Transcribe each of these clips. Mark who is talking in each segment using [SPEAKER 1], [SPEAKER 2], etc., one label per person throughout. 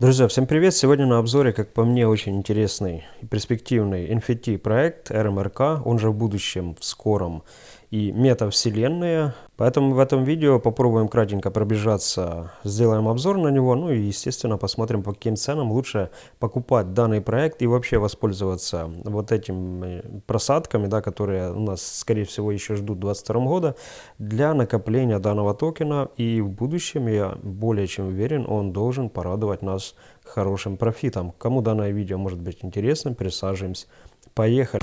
[SPEAKER 1] Друзья, всем привет! Сегодня на обзоре, как по мне, очень интересный и перспективный NFT проект RMRK, он же в будущем, в скором, и метавселенная. Поэтому в этом видео попробуем кратенько пробежаться, сделаем обзор на него, ну и естественно посмотрим по каким ценам лучше покупать данный проект и вообще воспользоваться вот этими просадками, да, которые у нас скорее всего еще ждут 2022 года для накопления данного токена и в будущем я более чем уверен он должен порадовать нас хорошим профитом. Кому данное видео может быть интересным, присаживаемся. Поехали!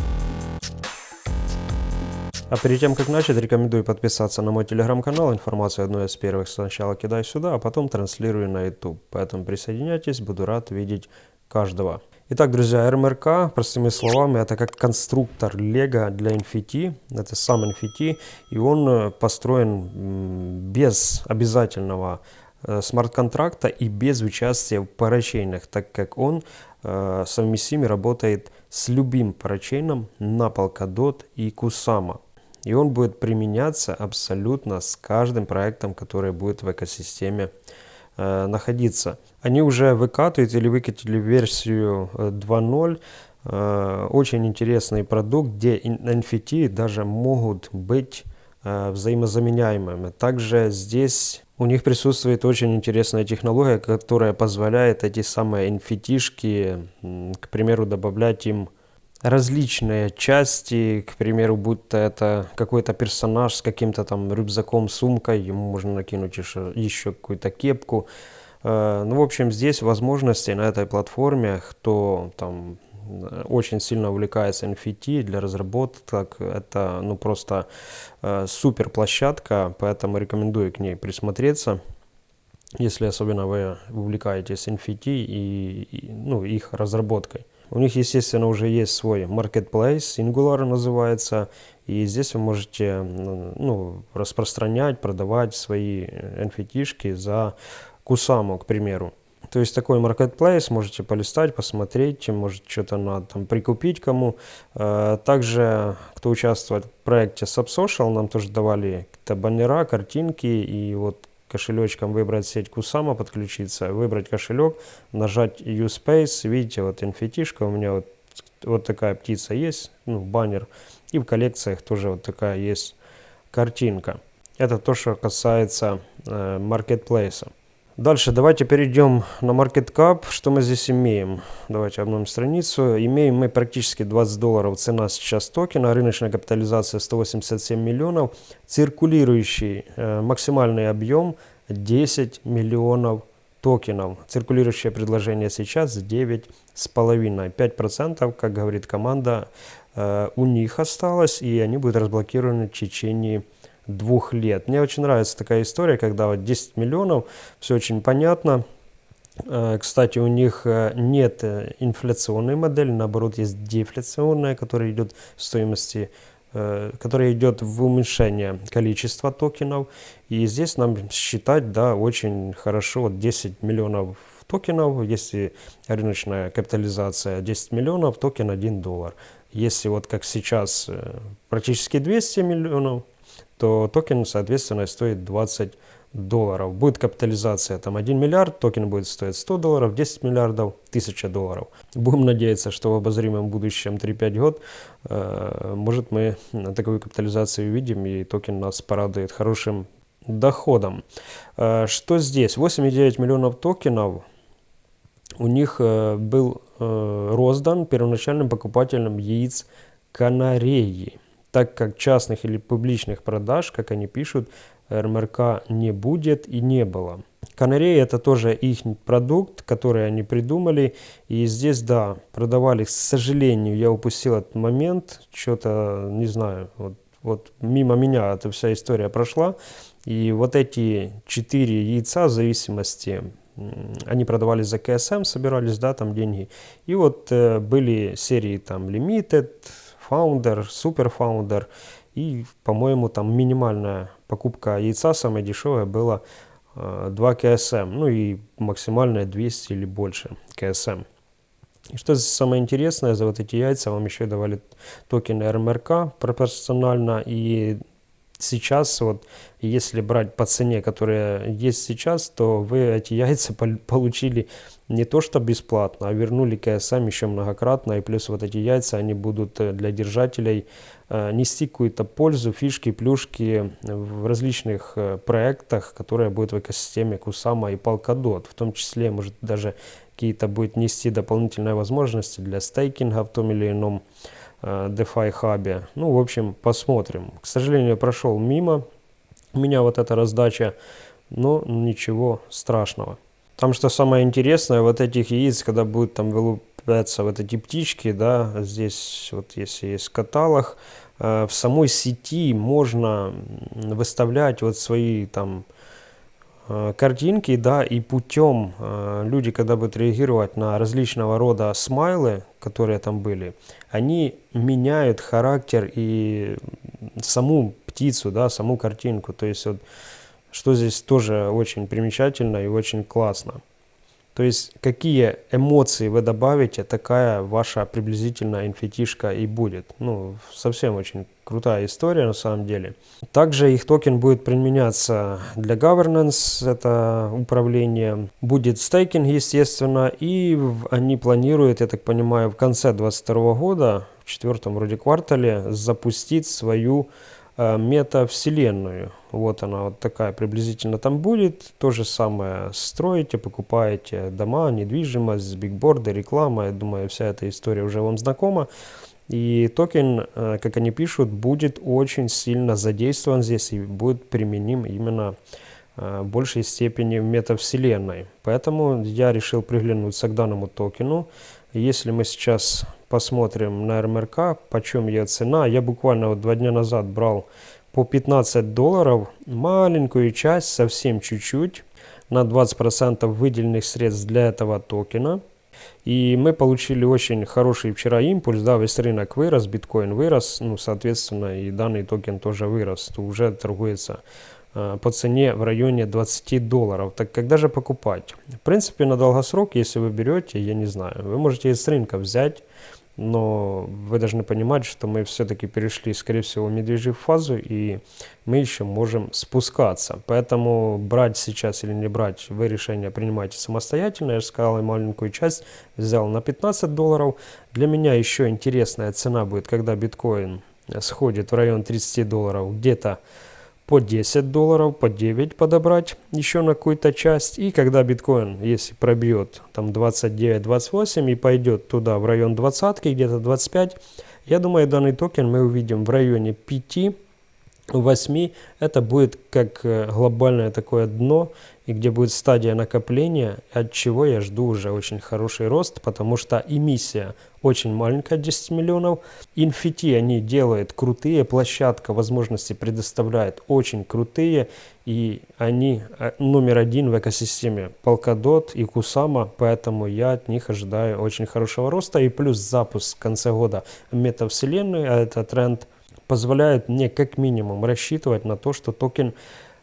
[SPEAKER 1] А перед тем, как начать, рекомендую подписаться на мой телеграм-канал. Информацию одну из первых сначала кидаю сюда, а потом транслирую на YouTube. Поэтому присоединяйтесь, буду рад видеть каждого. Итак, друзья, РМРК, простыми словами, это как конструктор Лего для NFT. Это сам NFT, и он э, построен без обязательного э, смарт-контракта и без участия в парачейнах, так как он э, совместим и работает с любым парачейном на Polkadot и Kusama. И он будет применяться абсолютно с каждым проектом, который будет в экосистеме э, находиться. Они уже выкатывают или выкатили версию 2.0. Э, э, очень интересный продукт, где NFT даже могут быть э, взаимозаменяемыми. Также здесь у них присутствует очень интересная технология, которая позволяет эти самые NFT-шки, к примеру, добавлять им различные части, к примеру, будто это какой-то персонаж с каким-то там рюкзаком, сумкой, ему можно накинуть еще, еще какую-то кепку. Э, ну, в общем, здесь возможности на этой платформе, кто там очень сильно увлекается NFT для разработок, это ну просто э, супер площадка, поэтому рекомендую к ней присмотреться если особенно вы увлекаетесь NFT и, и ну, их разработкой. У них, естественно, уже есть свой marketplace, Singular называется, и здесь вы можете ну, распространять, продавать свои NFT-шки за Кусаму, к примеру. То есть такой marketplace, можете полистать, посмотреть, может что-то надо там прикупить кому. Э, также, кто участвует в проекте SubSocial, нам тоже давали какие-то баннера, картинки, и вот кошелечком выбрать сеть Кусама, подключиться, выбрать кошелек, нажать USpace, видите, вот nft у меня вот, вот такая птица есть, ну, баннер, и в коллекциях тоже вот такая есть картинка. Это то, что касается э, маркетплейса. Дальше давайте перейдем на Market Cap. Что мы здесь имеем? Давайте обновим страницу. Имеем мы практически 20 долларов цена сейчас токена. Рыночная капитализация 187 миллионов. Циркулирующий э, максимальный объем 10 миллионов токенов. Циркулирующее предложение сейчас 9,5. 5%, как говорит команда, э, у них осталось. И они будут разблокированы в течение двух лет. Мне очень нравится такая история, когда вот 10 миллионов, все очень понятно. Э, кстати, у них э, нет э, инфляционной модели, наоборот, есть дефляционная, которая идет в стоимости, которая идет в уменьшение количества токенов. И здесь нам считать, да, очень хорошо, вот 10 миллионов токенов, если рыночная капитализация 10 миллионов, токен 1 доллар. Если вот как сейчас практически 200 миллионов, то токен, соответственно, стоит 20 долларов. Будет капитализация там 1 миллиард, токен будет стоить 100 долларов, 10 миллиардов, 1000 долларов. Будем надеяться, что в обозримом будущем 3-5 год, э, может мы такую капитализацию увидим и токен нас порадует хорошим доходом. Э, что здесь? 8,9 миллионов токенов у них э, был э, роздан первоначальным покупателям яиц канареи так как частных или публичных продаж, как они пишут, РМРК не будет и не было. Канареи это тоже их продукт, который они придумали. И здесь, да, продавали, к сожалению, я упустил этот момент, что-то, не знаю, вот, вот мимо меня эта вся история прошла. И вот эти четыре яйца в зависимости они продавались за КСМ, собирались, да, там деньги. И вот э, были серии там Limited, Super Founder. И, по-моему, там минимальная покупка яйца, самая дешевая, была 2 КСМ. Ну и максимальная 200 или больше КСМ. И что самое интересное, за вот эти яйца вам еще давали токены РМРК пропорционально. И сейчас вот, если брать по цене, которая есть сейчас, то вы эти яйца получили не то что бесплатно, а вернули КСМ еще многократно, и плюс вот эти яйца, они будут э, для держателей э, нести какую-то пользу, фишки, плюшки в различных э, проектах, которые будут в экосистеме Кусама и Polkadot, в том числе, может, даже какие-то будет нести дополнительные возможности для стейкинга в том или ином DeFi хабе. Ну, в общем, посмотрим. К сожалению, прошел мимо меня вот эта раздача, но ничего страшного. Там что самое интересное, вот этих яиц, когда будут там вылупляться вот эти птички, да, здесь вот если есть каталог, э, в самой сети можно выставлять вот свои там э, картинки, да, и путем э, люди, когда будут реагировать на различного рода смайлы, которые там были, они меняют характер и саму птицу, да, саму картинку, то есть вот что здесь тоже очень примечательно и очень классно. То есть какие эмоции вы добавите, такая ваша приблизительно инфетишка и будет. Ну, совсем очень крутая история на самом деле. Также их токен будет применяться для governance, это управление. Будет стейкинг, естественно, и они планируют, я так понимаю, в конце 2022 года, в четвертом вроде квартале, запустить свою метавселенную. Вот она вот такая приблизительно там будет. То же самое строите, покупаете дома, недвижимость, бигборды, реклама. Я думаю, вся эта история уже вам знакома. И токен, э, как они пишут, будет очень сильно задействован здесь и будет применим именно э, в большей степени в метавселенной. Поэтому я решил приглянуться к данному токену. Если мы сейчас посмотрим на РМРК, почем ее цена. Я буквально вот два дня назад брал по 15 долларов маленькую часть, совсем чуть-чуть, на 20% выделенных средств для этого токена. И мы получили очень хороший вчера импульс, да, весь рынок вырос, биткоин вырос, ну, соответственно, и данный токен тоже вырос, то уже торгуется э, по цене в районе 20 долларов. Так когда же покупать? В принципе, на долгосрок, если вы берете, я не знаю, вы можете из рынка взять, но вы должны понимать, что мы все-таки перешли, скорее всего, медвежью фазу, и мы еще можем спускаться. Поэтому брать сейчас или не брать, вы решение принимаете самостоятельно. Я же сказал, я маленькую часть взял на 15 долларов. Для меня еще интересная цена будет, когда биткоин сходит в район 30 долларов, где-то по 10 долларов, по 9 подобрать еще на какую-то часть. И когда биткоин, если пробьет там 29-28 и пойдет туда в район 20, где-то 25, я думаю, данный токен мы увидим в районе 5 8 это будет как э, глобальное такое дно, и где будет стадия накопления, от чего я жду уже очень хороший рост, потому что эмиссия очень маленькая, 10 миллионов. NFT они делают крутые, площадка возможности предоставляет очень крутые, и они э, номер один в экосистеме Polkadot и Kusama, поэтому я от них ожидаю очень хорошего роста, и плюс запуск в конце года метавселенной, а это тренд – позволяет мне как минимум рассчитывать на то, что токен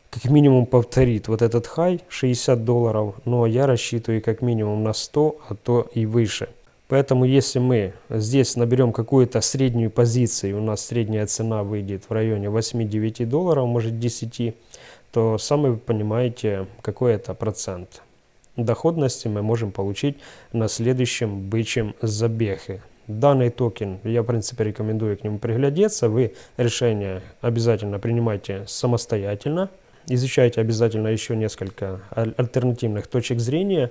[SPEAKER 1] как минимум повторит вот этот хай 60 долларов, но я рассчитываю как минимум на 100, а то и выше. Поэтому если мы здесь наберем какую-то среднюю позицию, у нас средняя цена выйдет в районе 8-9 долларов, может 10, то сами вы понимаете, какой это процент доходности мы можем получить на следующем бычьем забеге. Данный токен, я в принципе рекомендую к нему приглядеться. Вы решение обязательно принимайте самостоятельно. Изучайте обязательно еще несколько альтернативных точек зрения.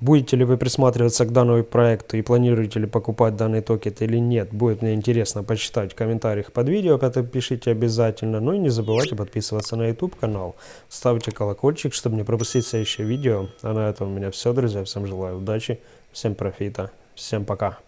[SPEAKER 1] Будете ли вы присматриваться к данному проекту и планируете ли покупать данный токен или нет, будет мне интересно почитать в комментариях под видео, поэтому пишите обязательно. Ну и не забывайте подписываться на YouTube канал, ставьте колокольчик, чтобы не пропустить следующее видео. А на этом у меня все, друзья. Всем желаю удачи, всем профита, всем пока.